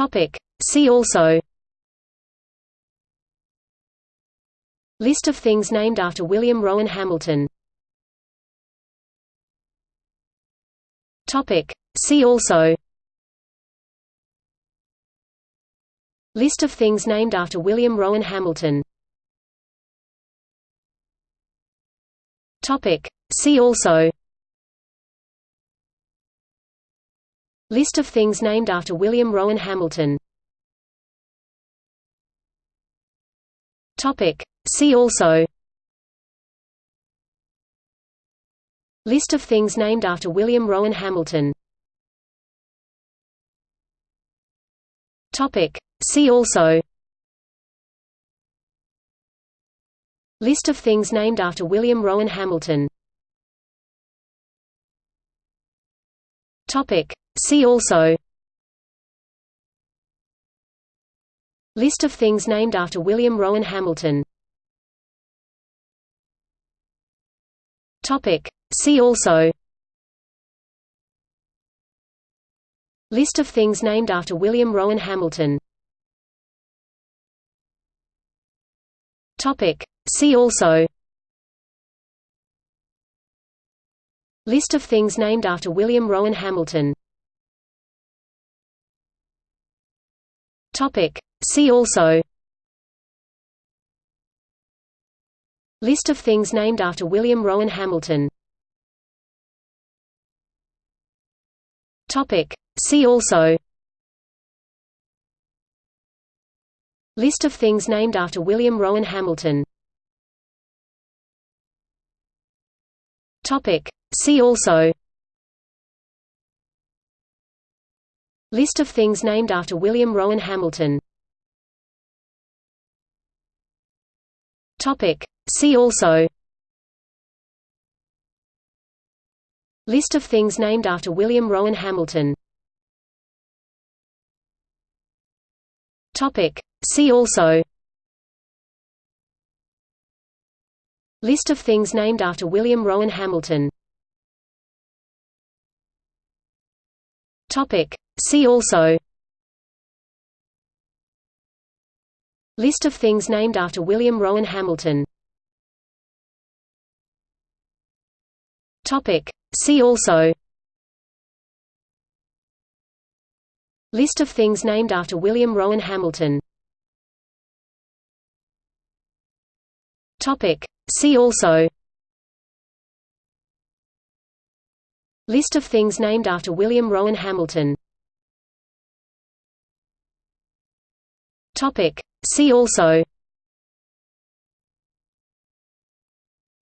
Topic. See also List of things named after William Rowan Hamilton Topic. See also List of things named after William Rowan Hamilton Topic. See also List of things named after William Rowan Hamilton. See also. List of things named after William Rowan Hamilton. See also. List of things named after William Rowan Hamilton Topic. See also List of things named after William Rowan Hamilton Topic. See also List of things named after William Rowan Hamilton Topic. See also List of things named after William Rowan Hamilton. See also List of things named after William Rowan Hamilton. See also List of things named after William Rowan Hamilton. See also. List of things named after William Rowan Hamilton. Topic. See also. List of things named after William Rowan Hamilton. Topic. See also. List of things named after William Rowan Hamilton Topic. See also List of things named after William Rowan Hamilton Topic. See also List of things named after William Rowan Hamilton Topic. See also List of things named after William Rowan Hamilton. See also.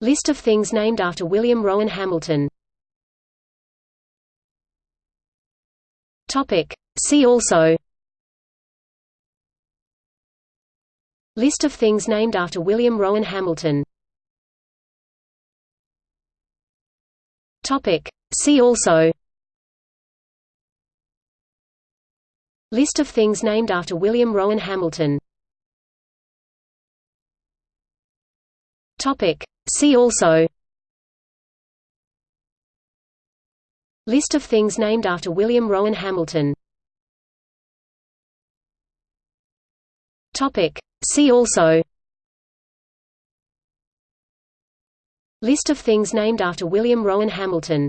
List of things named after William Rowan Hamilton. See also. List of things named after William Rowan Hamilton Topic. See also List of things named after William Rowan Hamilton Topic. See also List of things named after William Rowan Hamilton Topic. See also List of things named after William Rowan Hamilton.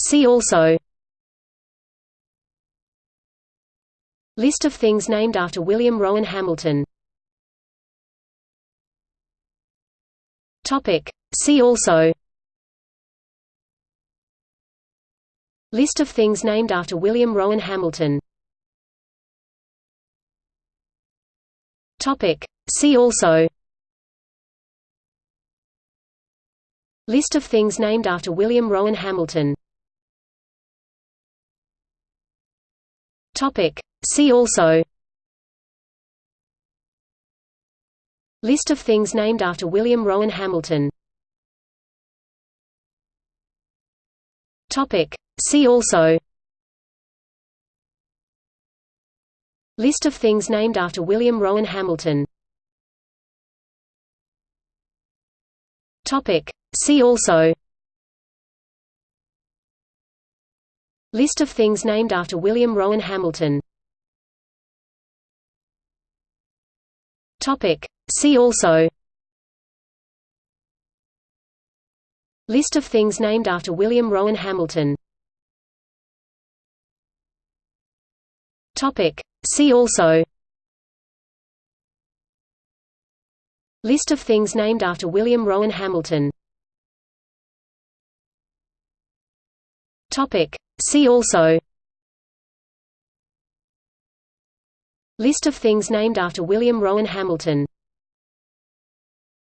See also List of things named after William Rowan Hamilton. See also List of things named after William Rowan Hamilton. See also. List of things named after William Rowan Hamilton. See also. List of things named after William Rowan Hamilton. See also. List of things named after William Rowan Hamilton Topic. See also. List of things named after William Rowan Hamilton. See also. List of things named after William Rowan Hamilton. See also List of things named after William Rowan Hamilton. See also. List of things named after William Rowan Hamilton